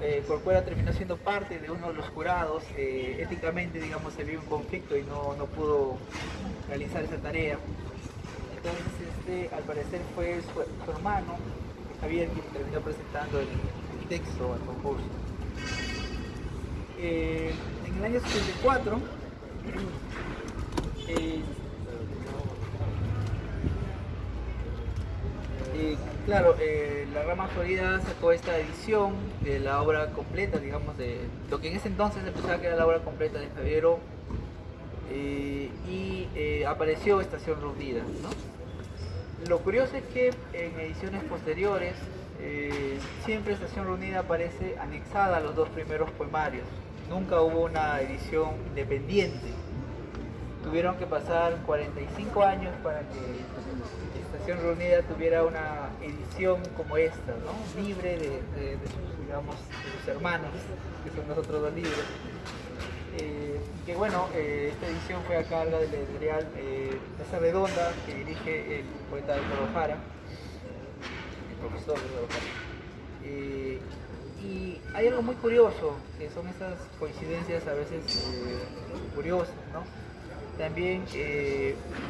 eh, Corcuera terminó siendo parte de uno de los jurados, eh, éticamente, digamos, se vio un conflicto y no, no pudo realizar esa tarea. Entonces, este, al parecer fue su, hermano, Javier, quien terminó presentando el, texto al concurso. Eh, en el año 74, claro, eh, la Rama Florida sacó esta edición de la obra completa, digamos, de lo que en ese entonces se pensaba que era la obra completa de Javiero eh, y eh, apareció Estación Reunida. Lo curioso es que en ediciones posteriores siempre Estación Reunida aparece anexada a los dos primeros poemarios. Nunca hubo una edición independiente. Tuvieron que pasar 45 años para que Reunida tuviera una edición como esta, libre de, sus, digamos, sus hermanos, que son los otros dos libros. Eh, que bueno, eh, esta edición fue a cargo del editorial eh, Mesa Redonda, que dirige el poeta de Ojara, el profesor de. Eh, y hay algo muy curioso, que son esas coincidencias a veces curiosas, ¿no? También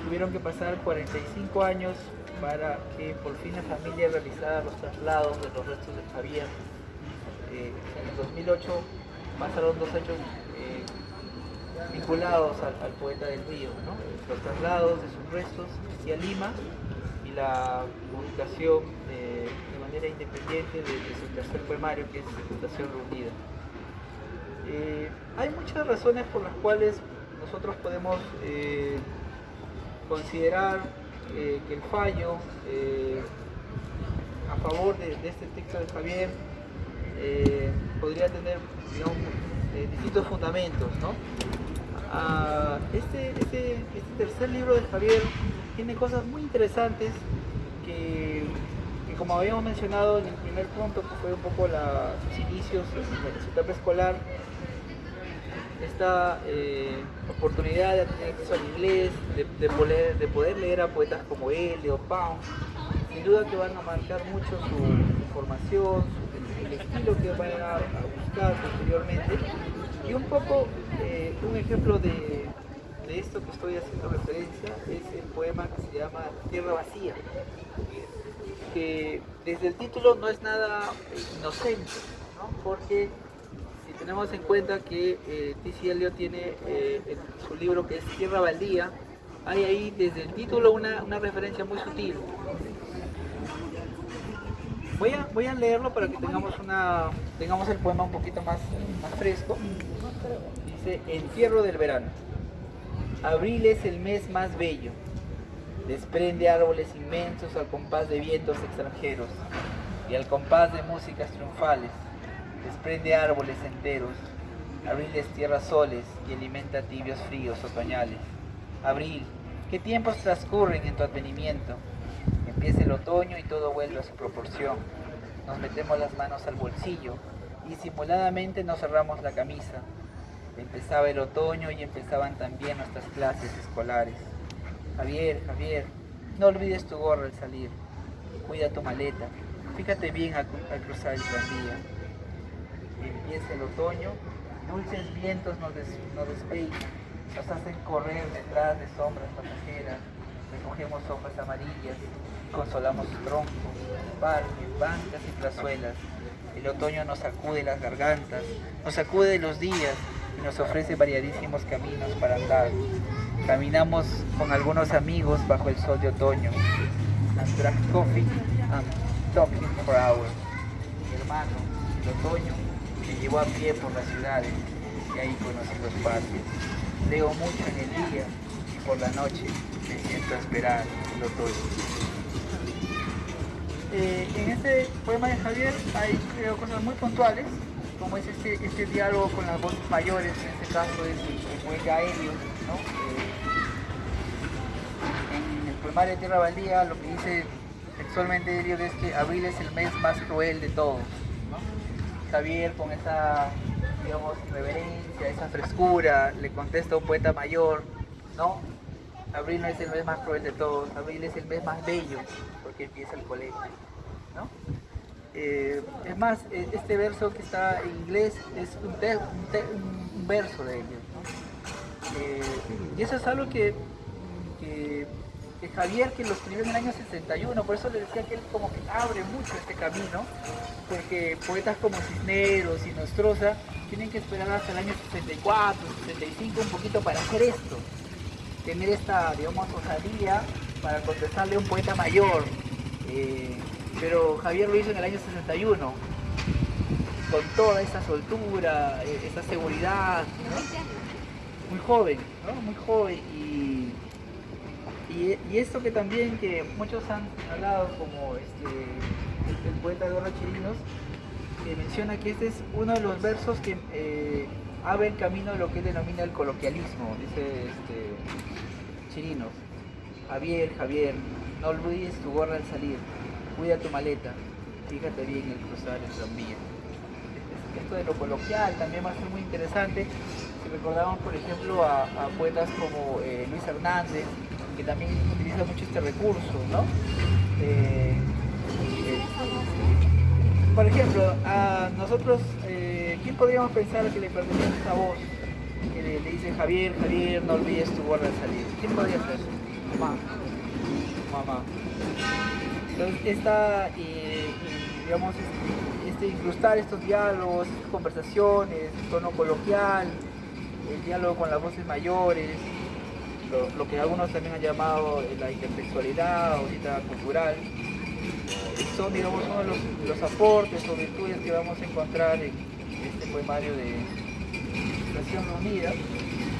tuvieron que pasar 45 años para que por fin la familia realizara los traslados de los restos de Javier. Eh, en el 2008 pasaron dos hechos eh, vinculados al, poeta del río, los traslados de sus restos hacia Lima y la publicación de manera independiente de, su tercer poemario que es Fundación Reunida. Eh, hay muchas razones por las cuales nosotros podemos considerar eh, que el fallo eh, a favor de, este texto de Javier eh, podría tener distintos fundamentos. Ah, este, este, este, tercer libro de Javier tiene cosas muy interesantes que, como habíamos mencionado en el primer punto, que fue un poco sus inicios en su etapa escolar, esta eh, oportunidad de tener acceso al inglés, de, poder, de, poder, leer a poetas como él, Leo Pound, sin duda que van a marcar mucho su, formación, el, estilo que van a, buscar posteriormente. Y un poco, eh, un ejemplo de, esto que estoy haciendo referencia es el poema que se llama Tierra Vacía, que desde el título no es nada inocente, porque tenemos en cuenta que eh, T.C. Eliot tiene eh, su libro que es Tierra Baldía, hay ahí desde el título una, referencia muy sutil. Voy a, voy a leerlo para que tengamos, una, tengamos el poema un poquito más, más fresco. Dice, Entierro del verano. Abril es el mes más bello. Desprende árboles inmensos al compás de vientos extranjeros y al compás de músicas triunfales desprende árboles enteros, abril tierras soles y alimenta tibios fríos otoñales. Abril, ¿qué tiempos transcurren en tu advenimiento? Empieza el otoño y todo vuelve a su proporción. Nos metemos las manos al bolsillo y simuladamente nos cerramos la camisa. Empezaba el otoño y empezaban también nuestras clases escolares. Javier, Javier, no olvides tu gorra al salir. Cuida tu maleta. Fíjate bien al, cruzar el tranvía empieza el otoño, dulces vientos nos, des, nos hacen correr detrás de sombras pasajeras, recogemos hojas amarillas, consolamos troncos, parques, bancas y plazuelas. El otoño nos sacude las gargantas, nos sacude los días y nos ofrece variadísimos caminos para andar. Caminamos con algunos amigos bajo el sol de otoño. And coffee and talking for hours. Mi hermano, el otoño me llevó a pie por las ciudades y ahí conocí los parques. Leo mucho en el día y por la noche me siento a esperar el otoño. Eh, en este poema de Javier hay cosas muy puntuales, como es este, este diálogo con las voces mayores, en este caso es el, poeta Helio, eh, en el poemario de Tierra Baldía lo que dice textualmente Helio es que abril es el mes más cruel de todos. Javier con esa, digamos, irreverencia, esa frescura, le contesta a un poeta mayor, ¿no? Abril no es el mes más cruel de todos, abril es el mes más bello, porque empieza el colegio, ¿no? Eh, es más, e- este verso que está en inglés es un verso de ellos. ¿no? Eh, y eso es algo que, que Javier, que lo escribió en el año 61, por eso le decía que él como que abre mucho este camino, porque poetas como Cisneros y Nostroza tienen que esperar hasta el año 64, 65 un poquito para hacer esto, tener esta, digamos, osadía para contestarle a un poeta mayor. Eh, pero Javier lo hizo en el año 61, con toda esa soltura, eh, esa seguridad, ¿no? muy joven, ¿no? muy joven y, y, esto que también que muchos han hablado como este, el, el poeta Eduardo Chirinos, que menciona que este es uno de los versos que eh, abre el camino de lo que él denomina el coloquialismo, dice este, Chirinos. Javier, Javier, no olvides tu gorra al salir, cuida tu maleta, fíjate bien el cruzar el tranvía. Esto de lo coloquial también va a ser muy interesante. Si recordamos, por ejemplo, a, a poetas como eh, Luis Hernández, que también utiliza mucho este recurso, ¿no? Eh, por ejemplo, a nosotros, eh, ¿quién podríamos pensar que le pertenece esta voz? Que le, le dice Javier, Javier, no olvides tu gorra al salir. ¿Quién podría ser? Mamá. Mamá. Entonces, esta, eh, digamos, este, incrustar estos diálogos, estas conversaciones, el tono coloquial, el diálogo con las voces mayores, lo, que algunos también han llamado eh, la intertextualidad o cita cultural, son digamos uno de los, los aportes o virtudes que vamos a encontrar en este poemario de Estación Reunida.